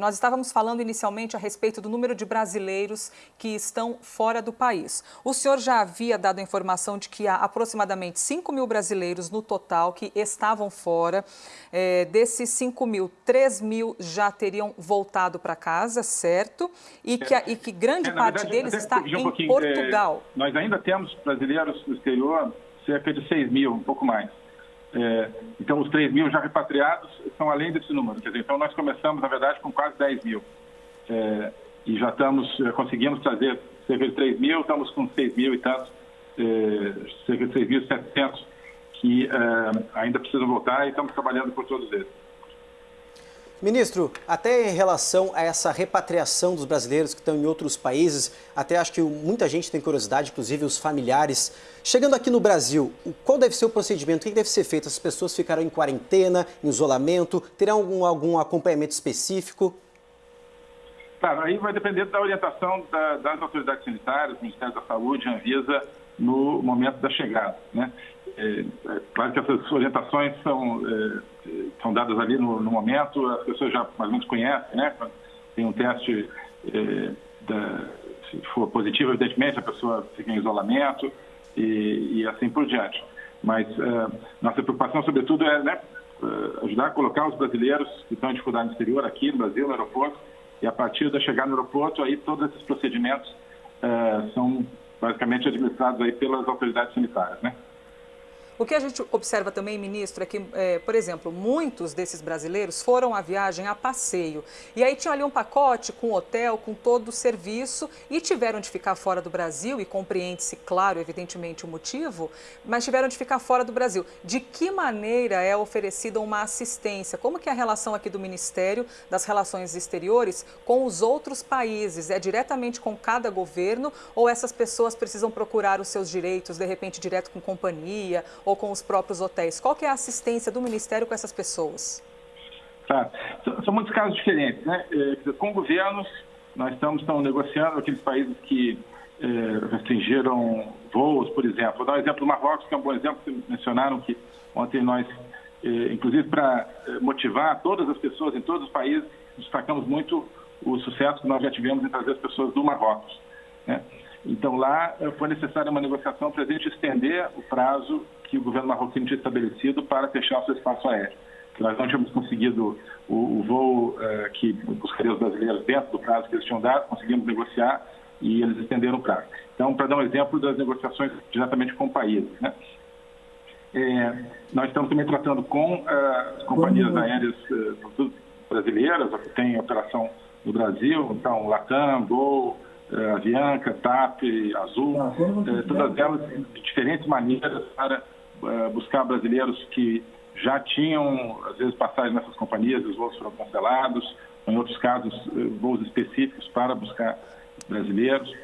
Nós estávamos falando inicialmente a respeito do número de brasileiros que estão fora do país. O senhor já havia dado a informação de que há aproximadamente 5 mil brasileiros no total que estavam fora. É, desses 5 mil, 3 mil já teriam voltado para casa, certo? E que, e que grande é, parte verdade, deles está um em Portugal. É, nós ainda temos brasileiros no exterior, cerca de 6 mil, um pouco mais. É, então, os 3 mil já repatriados são além desse número. Quer dizer, então, nós começamos, na verdade, com quase 10 mil. É, e já estamos, é, conseguimos trazer cerca de 3 mil, estamos com 6 mil e tantos, é, cerca de 6.700 que é, ainda precisam voltar e estamos trabalhando por todos eles. Ministro, até em relação a essa repatriação dos brasileiros que estão em outros países, até acho que muita gente tem curiosidade, inclusive os familiares. Chegando aqui no Brasil, qual deve ser o procedimento? O que deve ser feito? As pessoas ficarão em quarentena, em isolamento? Terão algum, algum acompanhamento específico? Claro, aí vai depender da orientação da, das autoridades sanitárias, do Ministério da Saúde, Anvisa, no momento da chegada. Né? É, é, claro que essas orientações são, é, são dadas ali no, no, momento, as pessoas já mais ou menos conhecem, né? Tem um teste, é, da, se for positivo, evidentemente, a pessoa fica em isolamento e, e assim por diante. Mas é, nossa preocupação, sobretudo, é né, é, ajudar a colocar os brasileiros que estão em dificuldade no exterior, aqui no Brasil, no aeroporto, e a partir da chegada no aeroporto, aí todos esses procedimentos são basicamente administrados aí pelas autoridades sanitárias, né? O que a gente observa também, ministro, é que, é, por exemplo, muitos desses brasileiros foram à viagem a passeio. E aí tinham ali um pacote com hotel, com todo o serviço e tiveram de ficar fora do Brasil, e compreende-se, claro, evidentemente, o motivo, mas tiveram de ficar fora do Brasil. De que maneira é oferecida uma assistência? Como que é a relação aqui do Ministério das Relações Exteriores com os outros países? É diretamente com cada governo ou essas pessoas precisam procurar os seus direitos, de repente, direto com companhia com os próprios hotéis? Qual que é a assistência do Ministério com essas pessoas? Tá. São muitos casos diferentes. Né? É, com governos, nós estamos, estamos negociando aqueles países que é, restringiram voos, por exemplo. Vou dar um exemplo do Marrocos, que é um bom exemplo, que mencionaram que ontem nós, é, inclusive para motivar todas as pessoas em todos os países, destacamos muito o sucesso que nós já tivemos em trazer as pessoas do Marrocos. Né? Então, lá eh, foi necessária uma negociação para a gente estender o prazo que o governo marroquino tinha estabelecido para fechar o seu espaço aéreo. Nós não tínhamos conseguido o, o voo uh, que buscaria os brasileiros dentro do prazo que eles tinham dado, conseguimos negociar e eles estenderam o prazo. Então, para dar um exemplo das negociações diretamente com países, né? É, nós estamos também tratando com uh, as companhias aéreas uh, brasileiras, que tem operação no Brasil, então Latam, Gol, Avianca, TAP, Azul, eh, todas elas de diferentes maneiras para eh, buscar brasileiros que já tinham, às vezes, passagem nessas companhias, os voos foram cancelados, em outros casos, voos específicos para buscar brasileiros.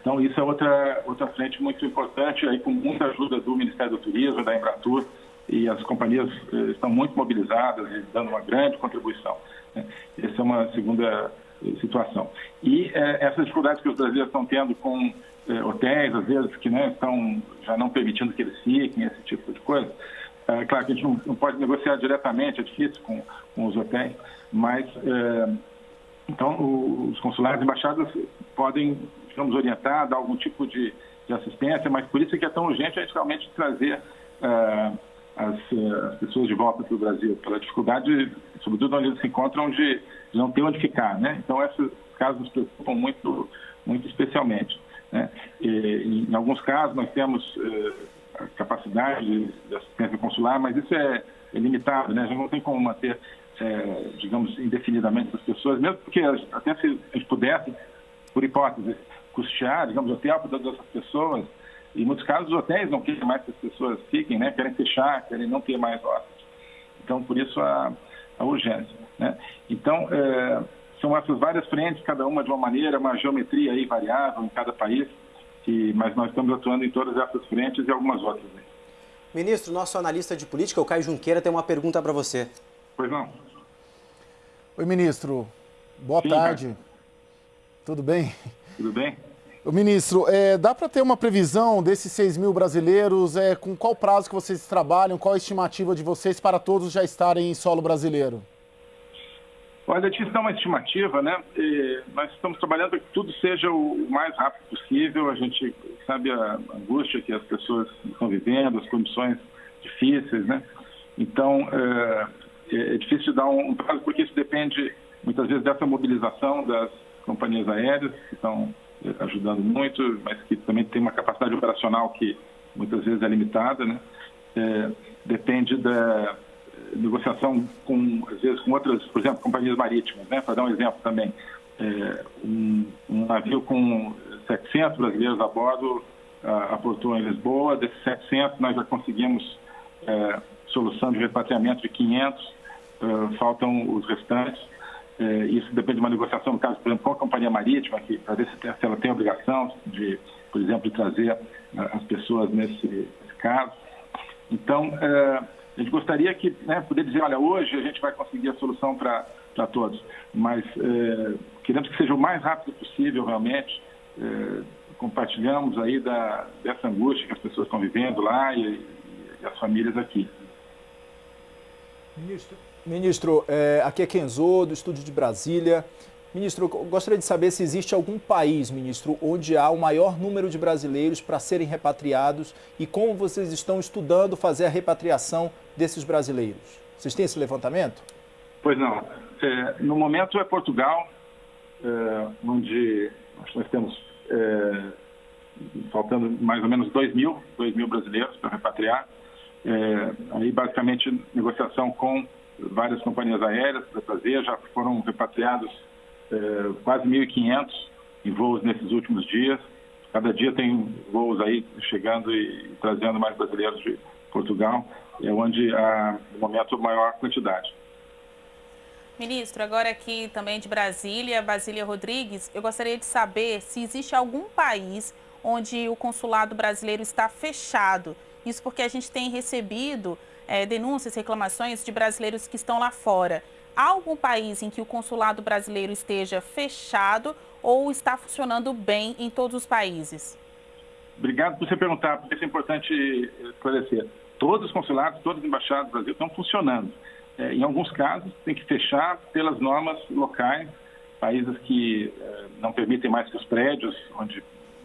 Então, isso é outra, outra frente muito importante, aí com muita ajuda do Ministério do Turismo, da Embratur, e as companhias estão muito mobilizadas e dando uma grande contribuição. Né? Essa é uma segunda situação. E é, essas dificuldades que os brasileiros estão tendo com é, hotéis, às vezes, que né, estão já não permitindo que eles fiquem, esse tipo de coisa, é claro que a gente não, não pode negociar diretamente, é difícil com, com os hotéis, mas então os consulados e embaixadas podem, digamos, orientar, dar algum tipo de, de assistência, mas por isso é que é tão urgente a gente realmente trazer as, as, pessoas de volta para o Brasil, pela dificuldade, sobretudo onde eles se encontram, de não ter onde ficar, né? Então, esses casos nos preocupam muito, muito especialmente. Né? E, em alguns casos, nós temos eh, capacidade de assistência consular, mas isso é, é limitado, né? Gente não tem como manter, eh, digamos, indefinidamente as pessoas, mesmo porque até se a gente pudesse, por hipótese, custear, digamos, hotel para todas essas pessoas, em muitos casos, os hotéis não querem mais que as pessoas fiquem, né? Querem fechar, querem não ter mais hóspedes. Então, por isso a, a urgência. Né? Então, é, são essas várias frentes, cada uma de uma maneira, uma geometria aí variável em cada país, que, mas nós estamos atuando em todas essas frentes e algumas outras. Né? Ministro, nosso analista de política, o Caio Junqueira, tem uma pergunta para você. Pois não. Oi, ministro. Boa Sim, tarde. Cara. Tudo bem? Tudo bem. O ministro, é, dá para ter uma previsão desses 6 mil brasileiros? É, com qual prazo que vocês trabalham? Qual a estimativa de vocês para todos já estarem em solo brasileiro? Olha, a gente dá uma estimativa, né? E nós estamos trabalhando para que tudo seja o mais rápido possível. A gente sabe a angústia que as pessoas estão vivendo, as condições difíceis, né? Então, é, é difícil dar um prazo, porque isso depende, muitas vezes, dessa mobilização das companhias aéreas, que estão é, ajudando muito, mas que também tem uma capacidade operacional que muitas vezes é limitada, né? É, depende da negociação com, às vezes, com outras, por exemplo, companhias marítimas, né? Para dar um exemplo também, é, um, um, navio com 700 brasileiros a bordo aportou em Lisboa, desses 700 nós já conseguimos é, solução de repatriamento de 500, é, faltam os restantes. É, isso depende de uma negociação, no caso, por exemplo, com a companhia marítima, que para ver se, se ela tem obrigação de, por exemplo, trazer as pessoas nesse, nesse caso. Então, é, a gente gostaria que, né, poder dizer, olha, hoje a gente vai conseguir a solução para todos, mas é, queremos que seja o mais rápido possível, realmente. É, compartilhamos aí da, dessa angústia que as pessoas estão vivendo lá e, e as famílias aqui. Ministro, ministro é, aqui é Kenzo, do Estúdio de Brasília. Ministro, gostaria de saber se existe algum país, ministro, onde há o maior número de brasileiros para serem repatriados e como vocês estão estudando fazer a repatriação desses brasileiros. Vocês têm esse levantamento? Pois não. É, no momento é Portugal, é, onde nós temos é, faltando mais ou menos 2 mil, 2 mil brasileiros para repatriar. É, aí, basicamente, negociação com várias companhias aéreas para trazer, já foram repatriados é, quase 1.500 em voos nesses últimos dias. Cada dia tem voos aí chegando e, e trazendo mais brasileiros de Portugal, é onde há, no momento, maior quantidade. Ministro, agora aqui também de Brasília, Basília Rodrigues, eu gostaria de saber se existe algum país onde o consulado brasileiro está fechado. Isso porque a gente tem recebido é, denúncias, reclamações de brasileiros que estão lá fora. Algum país em que o consulado brasileiro esteja fechado ou está funcionando bem em todos os países? Obrigado por você perguntar, porque isso é importante esclarecer. Todos os consulados, todas as embaixadas do Brasil estão funcionando. É, em alguns casos, tem que fechar pelas normas locais, países que é, não permitem mais que os prédios, onde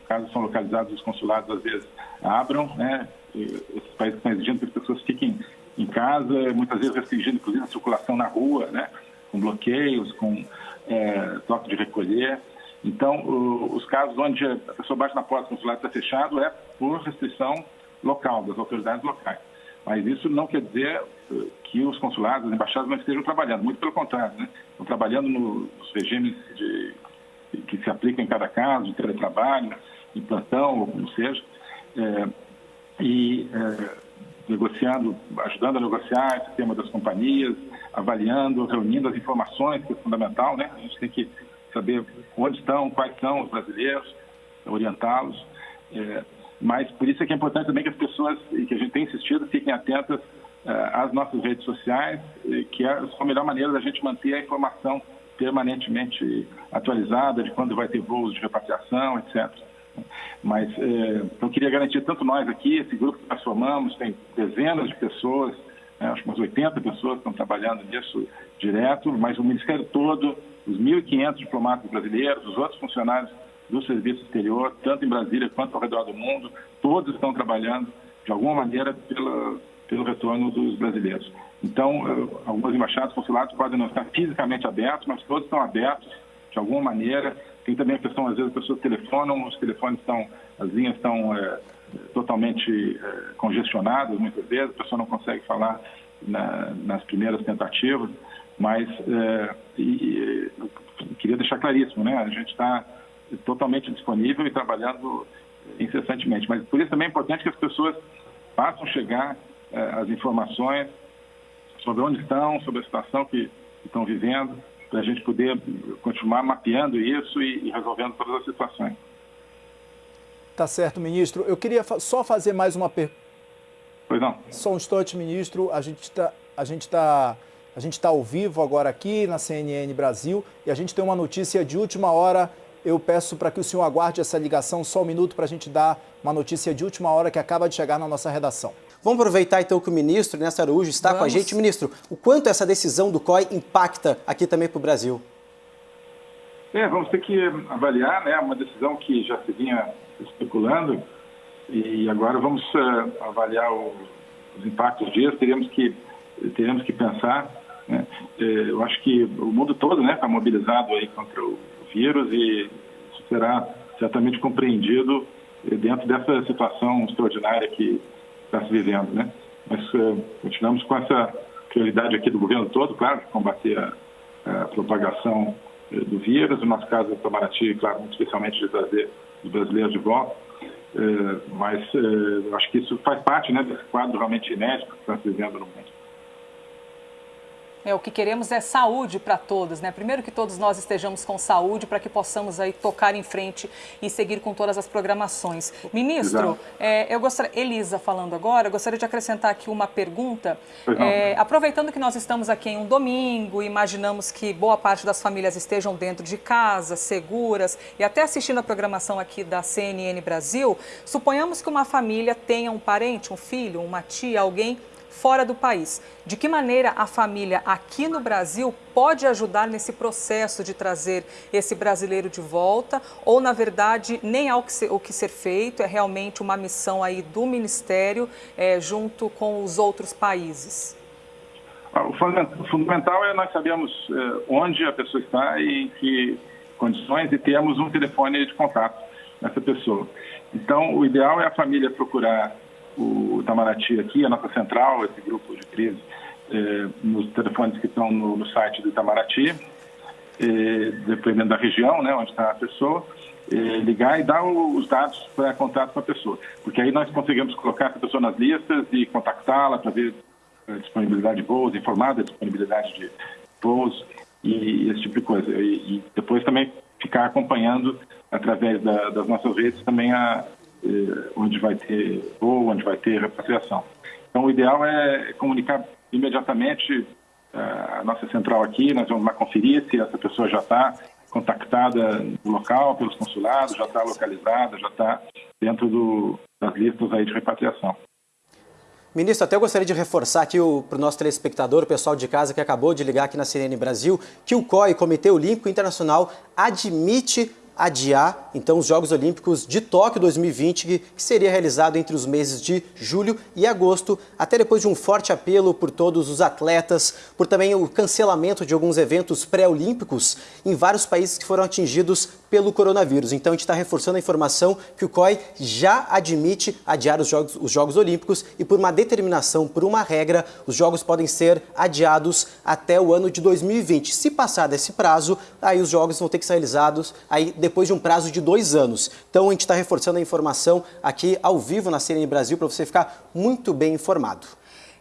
casos são localizados os consulados, às vezes abram, né? E esses países estão exigindo que as pessoas fiquem em casa, muitas vezes restringindo, inclusive, a circulação na rua, né? Com bloqueios, com é, toque de recolher. Então, o, os casos onde a pessoa bate na porta do consulado está fechado é por restrição local, das autoridades locais. Mas isso não quer dizer eh, que os consulados, as embaixadas não estejam trabalhando, muito pelo contrário, né? estão trabalhando nos regimes de, que se aplicam em cada caso, de teletrabalho, em plantão, ou como seja, é, e é, negociando, ajudando a negociar esse tema das companhias, avaliando, reunindo as informações, que é fundamental, né? A gente tem que saber onde estão, quais são os brasileiros, orientá-los. É, mas por isso é que é importante também que as pessoas, e que a gente tem insistido, fiquem atentas uh, às nossas redes sociais, que é a melhor maneira da gente manter a informação permanentemente atualizada de quando vai ter voos de repatriação, etc. Mas eh, eu queria garantir, tanto nós aqui, esse grupo que nós formamos, tem dezenas de pessoas, né, acho que umas 80 pessoas estão trabalhando nisso direto, mas o Ministério todo, os 1.500 diplomatas brasileiros, os outros funcionários do serviço exterior, tanto em Brasília quanto ao redor do mundo, todos estão trabalhando de alguma maneira pela, pelo retorno dos brasileiros. Então, eh, algumas embaixadas, consulados podem não estar fisicamente abertos, mas todos estão abertos de alguma maneira. Tem também a questão, às vezes, as pessoas telefonam, os telefones estão, as linhas estão é, totalmente é, congestionadas muitas vezes, a pessoa não consegue falar na, nas primeiras tentativas, mas é, e, queria deixar claríssimo, né? A gente está totalmente disponível e trabalhando incessantemente. Mas por isso também é importante que as pessoas façam chegar eh, as informações sobre onde estão, sobre a situação que estão vivendo, para a gente poder continuar mapeando isso e, e resolvendo todas as situações. Tá certo, ministro. Eu queria só fazer mais uma pergunta. Pois não. Só um instante, ministro. A gente está a gente está a gente está ao vivo agora aqui na CNN Brasil e a gente tem uma notícia de última hora eu peço para que o senhor aguarde essa ligação só um minuto para a gente dar uma notícia de última hora que acaba de chegar na nossa redação. Vamos aproveitar então que o ministro Nessa Araújo está Vamos. com a gente. Ministro, o quanto essa decisão do COI impacta aqui também para o Brasil? É, vamos ter que avaliar, né? Uma decisão que já se vinha especulando e agora vamos uh, avaliar o, os impactos disso. Teremos que teremos que pensar. Né? É, eu acho que o mundo todo, né, está mobilizado aí contra o vírus e isso será certamente compreendido dentro dessa situação extraordinária que está se vivendo, né? Mas uh, continuamos com essa prioridade aqui do governo todo, claro, combater a, a propagação uh, do vírus, no nosso caso, Itamaraty, claro, muito especialmente de trazer os brasileiros de volta, uh, mas acho que isso faz parte né, desse quadro realmente inédito que está se vivendo no mundo. É, o que queremos é saúde para todos, né? Primeiro que todos nós estejamos com saúde para que possamos aí tocar em frente e seguir com todas as programações. Ministro, é, eu gostaria, Elisa falando agora, eu gostaria de acrescentar aqui uma pergunta. É, aproveitando que nós estamos aqui em um domingo, imaginamos que boa parte das famílias estejam dentro de casa, seguras e até assistindo a programação aqui da CNN Brasil, suponhamos que uma família tenha um parente, um filho, uma tia, alguém fora do país. De que maneira a família aqui no Brasil pode ajudar nesse processo de trazer esse brasileiro de volta? Ou, na verdade, nem há o que ser, o que ser feito, é realmente uma missão aí do Ministério é, junto com os outros países? Ah, o fundamental é nós sabemos eh, onde a pessoa está e em que condições e temos um telefone de contato nessa pessoa. Então, o ideal é a família procurar o Itamaraty aqui, a nossa central, esse grupo de crise, eh, nos telefones que estão no, no site do Itamaraty, eh, dependendo da região né, onde está a pessoa, eh, ligar e dar os dados para contato com a pessoa. Porque aí nós conseguimos colocar essa pessoa nas listas e contactá-la para ver a disponibilidade de voos, informar da disponibilidade de voos e esse tipo de coisa. E, e depois também ficar acompanhando através da, das nossas redes também a, onde vai ter voo, onde vai ter repatriação. Então, o ideal é comunicar imediatamente eh, a nossa central aqui, nós vamos lá conferir se essa pessoa já está contactada no local, pelos consulados, já está localizada, já está dentro do, das listas aí de repatriação. Ministro, até eu gostaria de reforçar aqui para o nosso telespectador, o pessoal de casa que acabou de ligar aqui na CNN Brasil, que o COI, Comitê Olímpico Internacional, admite adiar então os Jogos Olímpicos de Tóquio 2020, que seria realizado entre os meses de julho e agosto, até depois de um forte apelo por todos os atletas, por também o cancelamento de alguns eventos pré-olímpicos em vários países que foram atingidos pelo coronavírus. Então a gente está reforçando a informação que o COI já admite adiar os Jogos, os Jogos Olímpicos e por uma determinação, por uma regra, os Jogos podem ser adiados até o ano de 2020. Se passar desse prazo, aí os Jogos vão ter que ser realizados aí depois de um prazo de dois anos. Então a gente está reforçando a informação aqui ao vivo na CNN Brasil para você ficar muito bem informado.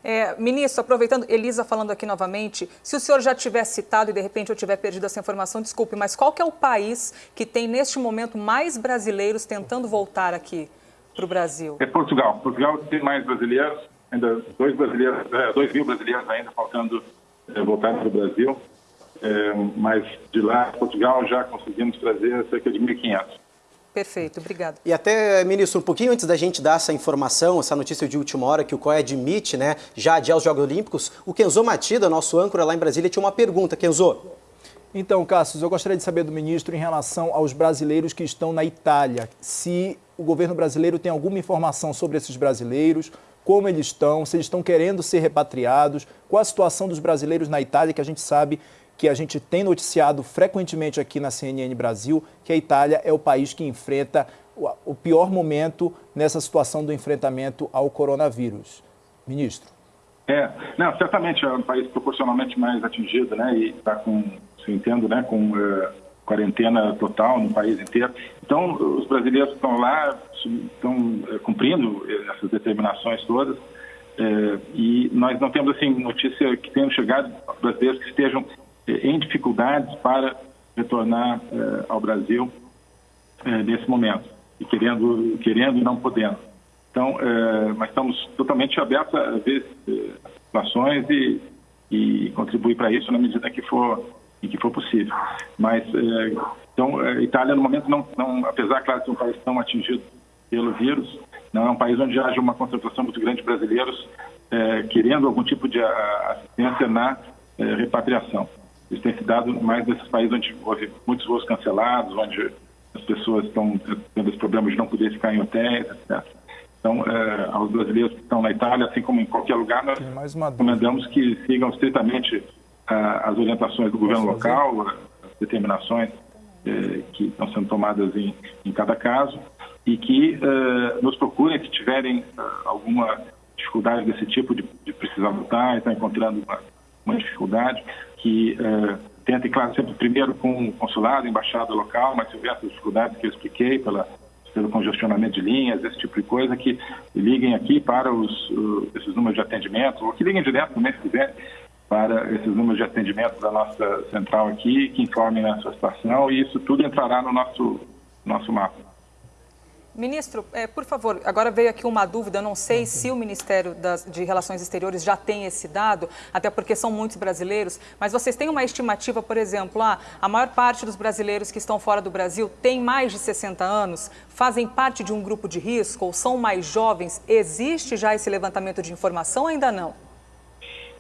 É, ministro, aproveitando, Elisa falando aqui novamente, se o senhor já tiver citado e de repente eu tiver perdido essa informação, desculpe, mas qual que é o país que tem neste momento mais brasileiros tentando voltar aqui para o Brasil? É Portugal. Portugal tem mais brasileiros, ainda dois brasileiros, é, dois mil brasileiros ainda faltando é, voltar para o Brasil, é, mas de lá, Portugal, já conseguimos trazer cerca de 1.500. Perfeito, obrigado. E até, ministro, um pouquinho antes da gente dar essa informação, essa notícia de última hora que o COE admite, né, já adiar os Jogos Olímpicos, o Kenzo Matida, nosso âncora lá em Brasília, tinha uma pergunta. Kenzo. Então, Cassius, eu gostaria de saber do ministro em relação aos brasileiros que estão na Itália. Se o governo brasileiro tem alguma informação sobre esses brasileiros, como eles estão, se eles estão querendo ser repatriados, qual a situação dos brasileiros na Itália, que a gente sabe que a gente tem noticiado frequentemente aqui na CNN Brasil, que a Itália é o país que enfrenta o pior momento nessa situação do enfrentamento ao coronavírus. Ministro. É, não, certamente é um país proporcionalmente mais atingido, né, e está com, se entendo, né, com uh, quarentena total no país inteiro. Então, os brasileiros estão lá estão uh, cumprindo essas determinações todas. E nós não temos assim notícia que tenham chegado brasileiros que estejam em dificuldades para retornar eh, ao Brasil eh, nesse momento e querendo querendo e não podendo. Então, eh, mas estamos totalmente abertos a ver situações e, e contribuir para isso na medida que for em que for possível. Mas, então, a Itália, no momento, não, não apesar, claro, de ser um país tão atingido pelo vírus, não é um país onde haja uma concentração muito grande de brasileiros querendo algum tipo de assistência na repatriação. Isso tem se dado mais nesses países onde houve muitos voos cancelados, onde as pessoas estão tendo esse problema de não poder ficar em hotéis, etc. Então, é, aos brasileiros que estão na Itália, assim como em qualquer lugar, nós recomendamos que sigam estritamente as orientações do governo local, as determinações é, que estão sendo tomadas em, em cada caso, e que é, nos procurem se tiverem alguma dificuldade desse tipo, de, de precisar lutar e estar encontrando uma, uma dificuldade, que tentem, claro, sempre primeiro com o consulado, embaixada local, mas houver essas dificuldades que eu expliquei, pela pelo congestionamento de linhas, esse tipo de coisa, que liguem aqui para os, uh, esses números de atendimento, ou que liguem direto também, se quiser, para esses números de atendimento da nossa central aqui, que informem a sua situação, e isso tudo entrará no nosso, nosso mapa. Ministro, é, por favor, agora veio aqui uma dúvida, eu não sei se o Ministério das, de Relações Exteriores já tem esse dado, até porque são muitos brasileiros, mas vocês têm uma estimativa, por exemplo, ah, a maior parte dos brasileiros que estão fora do Brasil tem mais de 60 anos, fazem parte de um grupo de risco ou são mais jovens? Existe já esse levantamento de informação ou ainda não?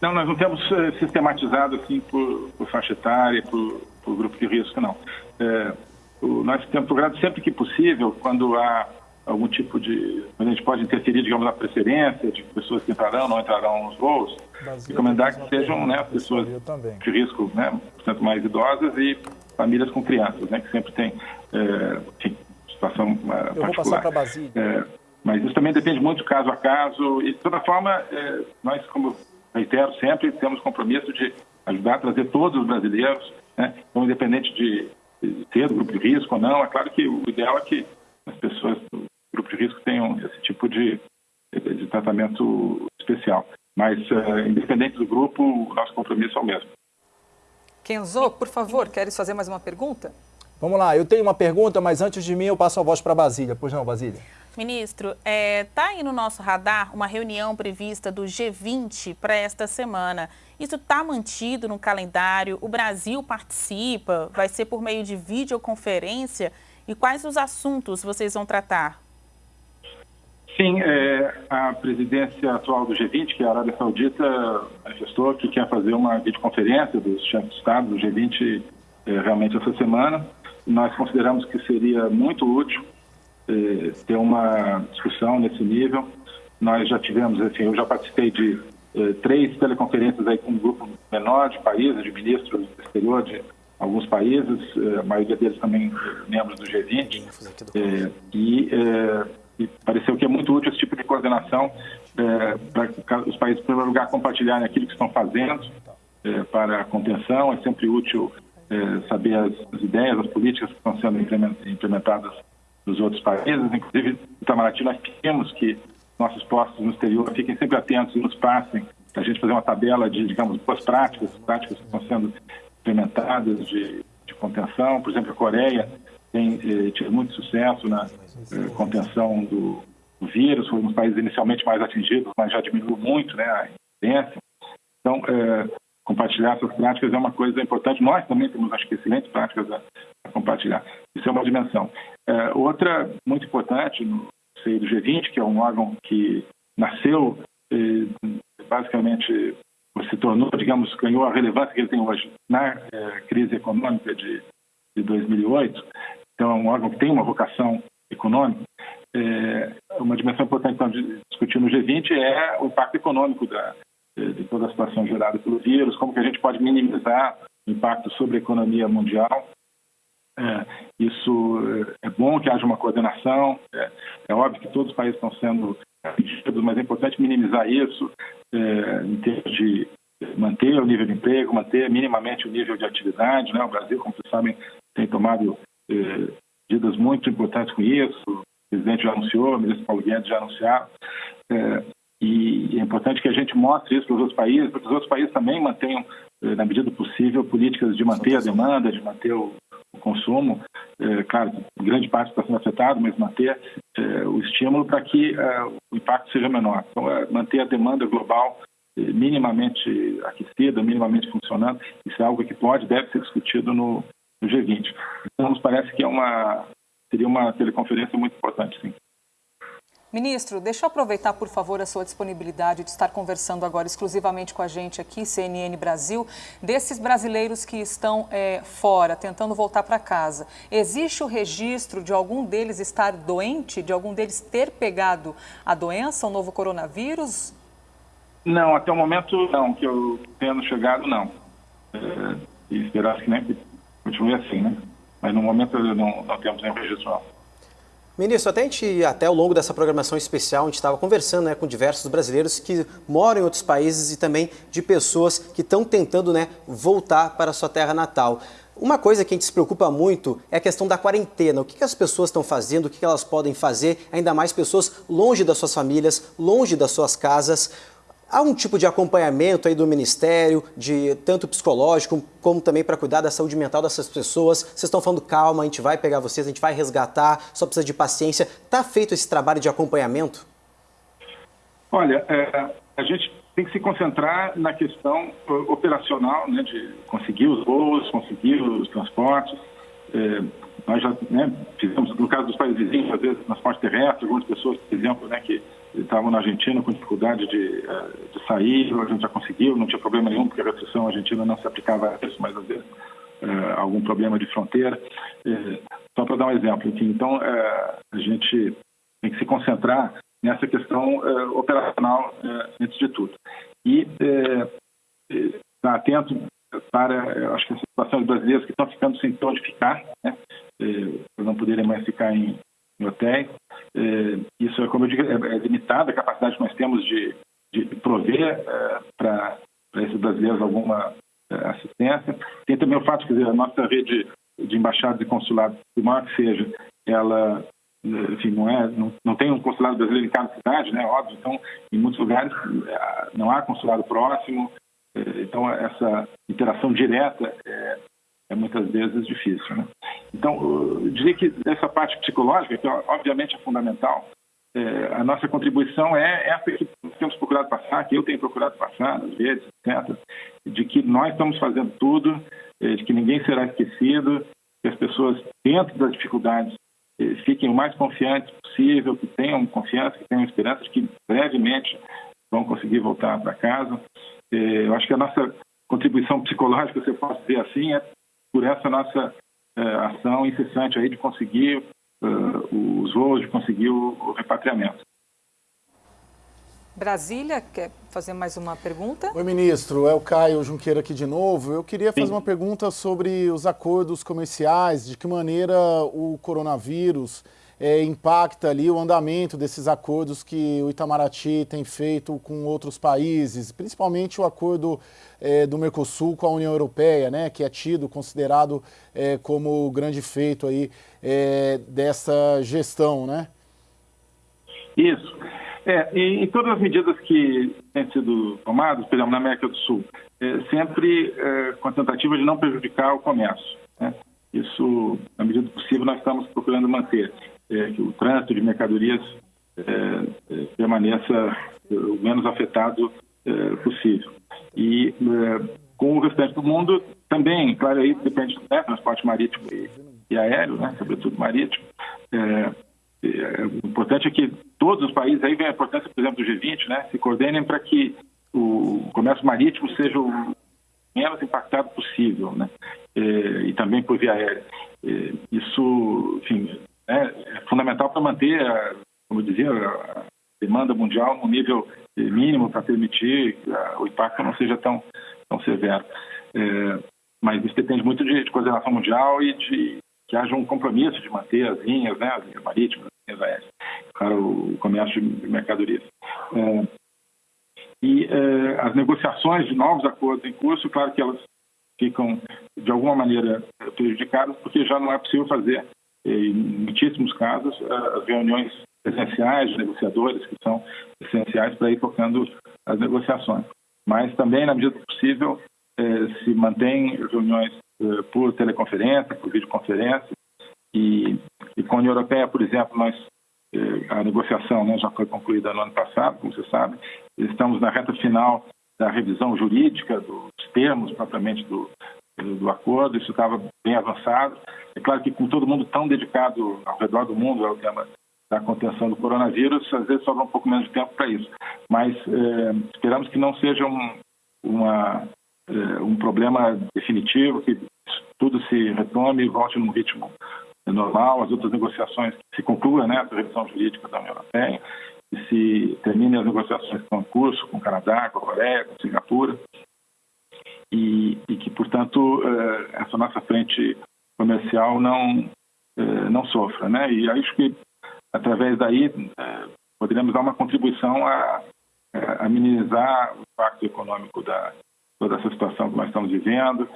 Não, nós não temos uh, sistematizado assim por, por faixa etária, por, por, grupo de risco, não. É, nós temos procurado sempre que possível, quando há algum tipo de. a gente pode interferir, digamos, na preferência de pessoas que entrarão ou não entrarão nos voos, recomendar que sejam né, pessoas de risco, né, portanto, mais idosas e famílias com crianças, né, que sempre tem é, enfim, situação é, Eu particular. Vou passar para. É, mas isso também depende muito caso a caso. E, de toda forma, é, nós, como reitero sempre, temos compromisso de ajudar a trazer todos os brasileiros, né, então, independente de ter do grupo de risco ou não. É claro que o ideal é que as pessoas do grupo de risco tenham esse tipo de, de tratamento especial. Mas, uh, independente do grupo, o nosso compromisso é o mesmo. Kenzo, por favor, queres fazer mais uma pergunta? Vamos lá, eu tenho uma pergunta, mas antes de mim eu passo a voz para Basília. Pois não, Basília? Ministro, está é, tá aí no nosso radar uma reunião prevista do G20 para esta semana. Isso está mantido no calendário? O Brasil participa? Vai ser por meio de videoconferência? E quais os assuntos vocês vão tratar? Sim, é, a presidência atual do G20, que é a Arábia Saudita, manifestou que quer fazer uma videoconferência dos chefes de Estado do G20 é, realmente essa semana. Nós consideramos que seria muito útil é, ter uma discussão nesse nível. Nós já tivemos, assim, eu já participei de eh, três teleconferências aí com um grupo menor de países, de ministros do exterior de alguns países, eh, a maioria deles também membros do G20, eh, e, e, pareceu que é muito útil esse tipo de coordenação para os países, em primeiro lugar, compartilharem aquilo que estão fazendo para a contenção, é sempre útil saber as, as, ideias, as políticas que estão sendo implementadas nos outros países, inclusive, Itamaraty, nós pedimos que nossos postos no exterior fiquem sempre atentos e nos passem, a gente fazer uma tabela de, digamos, boas práticas, práticas que estão sendo implementadas de, de contenção. Por exemplo, a Coreia tem eh, tido muito sucesso na eh, contenção do, do, vírus, foi um dos países inicialmente mais atingidos, mas já diminuiu muito né, a incidência. Então, eh, compartilhar essas práticas é uma coisa importante. Nós também temos, acho que, excelentes práticas a, a compartilhar. Isso é uma dimensão. Eh, outra muito importante no, sei, do G20, que é um órgão que nasceu eh, basicamente se tornou, digamos, ganhou a relevância que ele tem hoje na eh, crise econômica de, de 2008. Então, é um órgão que tem uma vocação econômica. É, uma dimensão importante então, de discutir no G20 é o impacto econômico da, de toda a situação gerada pelo vírus, como que a gente pode minimizar o impacto sobre a economia mundial é, isso é, é bom que haja uma coordenação. É, é, óbvio que todos os países estão sendo atingidos, mas é importante minimizar isso é, em termos de manter o nível de emprego, manter minimamente o nível de atividade. Né? O Brasil, como vocês sabem, tem tomado é, medidas muito importantes com isso. O presidente já anunciou, o ministro Paulo Guedes já anunciaram. É, e é importante que a gente mostre isso para os outros países, para que os outros países também mantenham, na medida do possível, políticas de manter a demanda, de manter o consumo, é, claro, grande parte está sendo afetado, mas manter é, o estímulo para que é, o impacto seja menor. Então, é, manter a demanda global minimamente aquecida, minimamente funcionando. Isso é algo que pode, deve ser discutido no, no G20. Então, nos parece que é uma, seria uma teleconferência muito importante, sim. Ministro, deixa eu aproveitar, por favor, a sua disponibilidade de estar conversando agora exclusivamente com a gente aqui, CNN Brasil, desses brasileiros que estão é, fora, tentando voltar para casa. Existe o registro de algum deles estar doente, de algum deles ter pegado a doença, o novo coronavírus? Não, até o momento não, que eu tendo chegado, não. É, e que nem que continue assim, né? Mas no momento não, não temos nenhum registro, não. Ministro, até, gente, até ao longo dessa programação especial, a gente estava conversando né, com diversos brasileiros que moram em outros países e também de pessoas que estão tentando né, voltar para a sua terra natal. Uma coisa que a gente se preocupa muito é a questão da quarentena. O que, as pessoas estão fazendo, o que elas podem fazer, ainda mais pessoas longe das suas famílias, longe das suas casas. Há um tipo de acompanhamento aí do Ministério, de tanto psicológico como também para cuidar da saúde mental dessas pessoas. Vocês estão falando calma, a gente vai pegar vocês, a gente vai resgatar, só precisa de paciência. Está feito esse trabalho de acompanhamento? Olha, é, a gente tem que se concentrar na questão operacional, né, de conseguir os voos, conseguir os transportes. É, nós já né, fizemos, no caso dos países vizinhos, às vezes transporte terrestre, algumas pessoas, por exemplo, né, que estavam na Argentina com dificuldade de, eh, de sair, a gente já conseguiu, não tinha problema nenhum, porque a restrição argentina não se aplicava a isso, mas às vezes eh, algum problema de fronteira. Eh, só para dar um exemplo aqui, então a gente tem que se concentrar nessa questão operacional antes de tudo. E estar atento para, acho que as situações brasileiras que estão ficando sem onde ficar, né, não poderem mais ficar em, em hotéis, é, isso, é, como eu digo, é, é limitada a capacidade que nós temos de, de prover é, para esses brasileiros alguma assistência. Tem também o fato, quer dizer, a nossa rede de embaixadas e consulados, por maior que seja, ela enfim, não, é, não, não tem um consulado brasileiro em cada cidade, né, óbvio, então em muitos lugares não há consulado próximo, então essa interação direta é, é muitas vezes difícil. Né? Então, eu diria que essa parte psicológica, que obviamente é fundamental, é, a nossa contribuição é essa que temos procurado passar, que eu tenho procurado passar, às vezes, etc., de que nós estamos fazendo tudo, é, de que ninguém será esquecido, que as pessoas, dentro das dificuldades, é, fiquem o mais confiantes possível, que tenham confiança, que tenham esperança de que brevemente vão conseguir voltar para casa. É, eu acho que a nossa contribuição psicológica, se eu posso dizer assim, é por essa nossa é, ação incessante aí de conseguir uh, os voos, de conseguir o, o, repatriamento. Brasília, quer fazer mais uma pergunta? Oi, ministro. É o Caio Junqueira aqui de novo. Eu queria fazer Sim. uma pergunta sobre os acordos comerciais, de que maneira o coronavírus é, impacta ali o andamento desses acordos que o Itamaraty tem feito com outros países, principalmente o acordo é, do Mercosul com a União Europeia, né, que é tido, considerado é, como o grande feito aí é, dessa gestão, né? Isso. É, e, e, todas as medidas que têm sido tomadas, por exemplo, na América do Sul, é, sempre com a tentativa de não prejudicar o comércio. Né? Isso, na medida do possível, nós estamos procurando manter é, que o trânsito de mercadorias é, é, permaneça o menos afetado possível. E com o restante do mundo também, claro, aí depende do né, transporte marítimo e, e, aéreo, né, sobretudo marítimo. É, é, o importante é que todos os países, aí vem a importância, por exemplo, do G20, né, se coordenem para que o comércio marítimo seja o menos impactado possível, né, é, e também por via aérea. É, isso, enfim, né, é fundamental para manter, a, como eu dizia, a demanda mundial no nível mínimo para permitir que o impacto não seja tão, tão severo. É, mas isso depende muito de, de, coordenação mundial e de que haja um compromisso de manter as linhas, né, as linhas marítimas, as linhas aéreas, para o comércio de mercadorias. É, e é, as negociações de novos acordos em curso, claro que elas ficam, de alguma maneira, prejudicadas, porque já não é possível fazer em muitíssimos casos, as reuniões presenciais de negociadores, que são essenciais para ir tocando as negociações. Mas também, na medida do possível, eh, se mantém reuniões eh, por teleconferência, por videoconferência, e, e, com a União Europeia, por exemplo, nós eh, a negociação né, já foi concluída no ano passado, como você sabe, estamos na reta final da revisão jurídica dos termos propriamente do, do acordo, isso estava bem avançado. É claro que com todo mundo tão dedicado ao redor do mundo ao tema da contenção do coronavírus, às vezes sobra um pouco menos de tempo para isso. Mas eh, esperamos que não seja um, uma, eh, um problema definitivo, que tudo se retome e volte num ritmo normal, as outras negociações se concluam, né, a revisão jurídica da União Europeia, e se termine as negociações que estão curso com o Canadá, com a Coreia, com Singapura, e, e que, portanto, eh, essa nossa frente comercial não, eh, não sofra. Né? E acho que, através daí, eh, poderíamos dar uma contribuição a, a minimizar o impacto econômico da toda essa situação que nós estamos vivendo,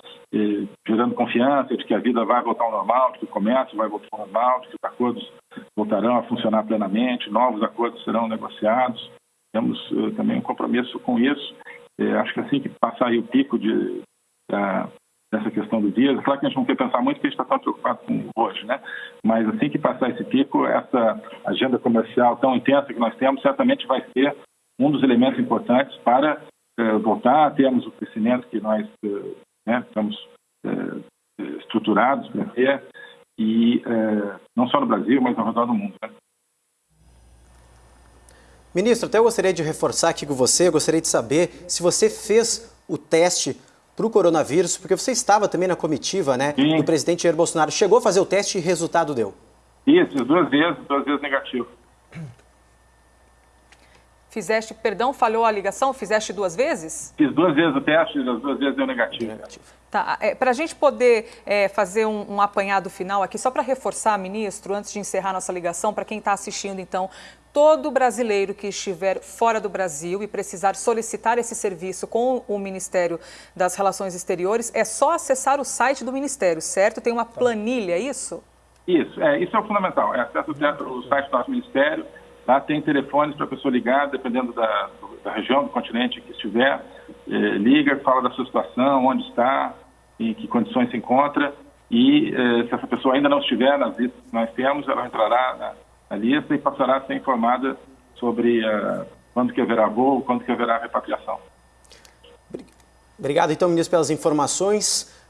gerando confiança de que a vida vai voltar ao normal, de que o comércio vai voltar ao normal, de que os acordos voltarão a funcionar plenamente, novos acordos serão negociados. Temos também um compromisso com isso é, acho que assim que passar o pico de, da, dessa questão do dia, claro que a gente não quer pensar muito porque a gente está tão preocupado com hoje, né? Mas assim que passar esse pico, essa agenda comercial tão intensa que nós temos, certamente vai ser um dos elementos importantes para é, voltar a termos o crescimento que nós é, né, estamos é, estruturados para ter, e não só no Brasil, mas ao redor do mundo. Né? Ministro, até eu gostaria de reforçar aqui com você, eu gostaria de saber se você fez o teste para o coronavírus, porque você estava também na comitiva né, Sim. do presidente Jair Bolsonaro. Chegou a fazer o teste e resultado deu? Isso, duas vezes, duas vezes negativo. Fizeste, perdão, falhou a ligação? Fizeste duas vezes? Fiz duas vezes o teste, as duas vezes deu negativo. negativo. Tá, é, para a gente poder é, fazer um, um, apanhado final aqui, só para reforçar, ministro, antes de encerrar nossa ligação, para quem está assistindo, então, todo brasileiro que estiver fora do Brasil e precisar solicitar esse serviço com o Ministério das Relações Exteriores, é só acessar o site do Ministério, certo? Tem uma planilha, é isso? Isso, é, isso é o fundamental. É acesso o site do nosso Ministério, lá tem telefones para a pessoa ligar, dependendo da, da, região, do continente que estiver, é, liga, fala da sua situação, onde está, em que condições se encontra, e é, se essa pessoa ainda não estiver nas listas que nós temos, ela entrará na a lista e passará a ser informada sobre uh, quando que haverá voo, quando que haverá repatriação. Obrigado, então, ministro, pelas informações.